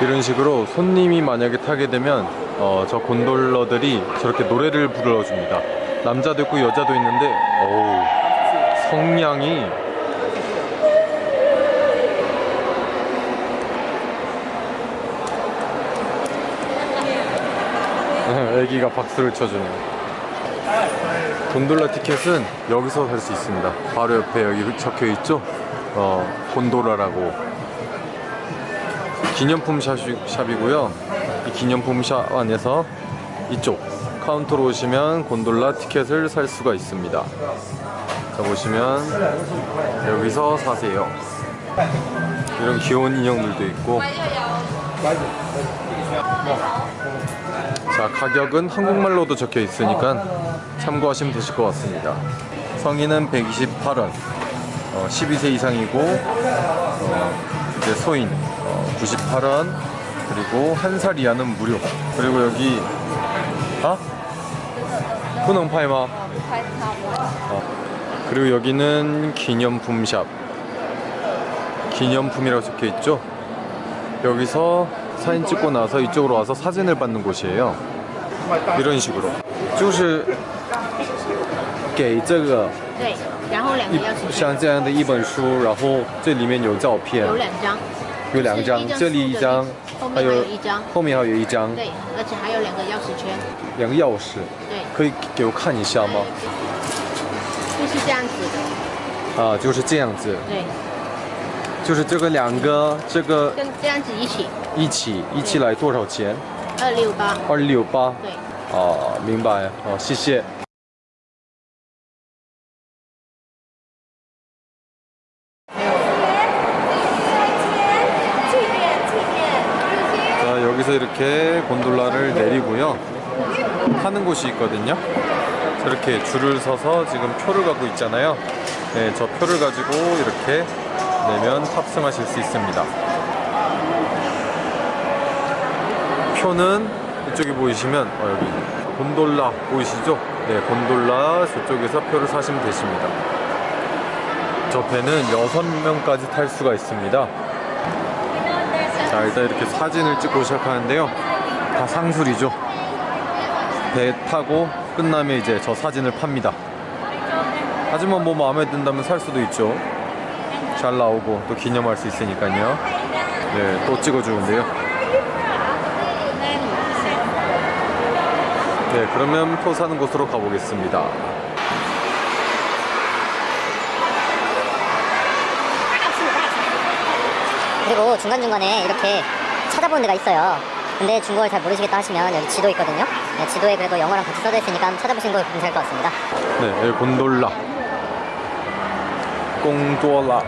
이런 식으로 손님이 만약에 타게 되면 어, 저 곤돌러들이 저렇게 노래를 불러줍니다. 남자도 있고 여자도 있는데 어우 성량이 애기가 박수를 쳐주네요. 곤돌라 티켓은 여기서 살 수 있습니다. 바로 옆에 여기 적혀 있죠? 어, 곤돌라라고. 기념품 샵, 샵이고요. 이 기념품 샵 안에서 이쪽 카운터로 오시면 곤돌라 티켓을 살 수가 있습니다. 자 보시면 여기서 사세요. 이런 귀여운 인형들도 있고. 자 가격은 한국말로도 적혀 있으니까 참고하시면 되실 것 같습니다. 성인은 128원, 어, 12세 이상이고 어, 이제 소인 어, 98원 그리고 한 살 이하는 무료. 그리고 여기 아? 不能拍吗? 어, 그리고 여기는 기념품 샵. 기념품이라고 적혀 있죠? 여기서 사진 찍고 나서 이쪽으로 와서 사진을 받는 곳이에요. 이런 식으로. 就是给这个对，然后两个一钥匙圈，像这样的一本书，然后这里面有照片，有两张， 有两张这里一张后，面还有还有一张。后面还有一张，对，而且还有两个钥匙圈，两个钥匙，对，可以给我看一下吗？就是这样子的，啊，就是这样子，对，就是这个两个，这个跟这样子一起，一起一起来多少钱？二六八，二六八。对，哦，明白，哦，谢谢。 여기서 이렇게 곤돌라를 내리고요. 타는 곳이 있거든요. 저렇게 줄을 서서 지금 표를 갖고 있잖아요. 네, 저 표를 가지고 이렇게 내면 탑승하실 수 있습니다. 표는 이쪽에 보이시면 어, 여기 곤돌라 보이시죠? 네, 곤돌라 저쪽에서 표를 사시면 되십니다. 저 배는 6명까지 탈 수가 있습니다. 자 일단 이렇게 사진을 찍고 시작하는데요. 다 상술이죠. 배 타고 끝나면 이제 저 사진을 팝니다. 하지만 뭐 마음에 든다면 살 수도 있죠. 잘 나오고 또 기념할 수 있으니까요. 네또 찍어주는데요. 네 그러면 표 사는 곳으로 가보겠습니다 그리고 중간중간에 이렇게 찾아보는 데가 있어요. 근데 중국어를 잘 모르시겠다 하시면 여기 지도 있거든요. 네, 지도에 그래도 영어랑 같이 써져 있으니까 찾아보시는 거 괜찮을 것 같습니다. 네 여기 곤돌라 꽁돌라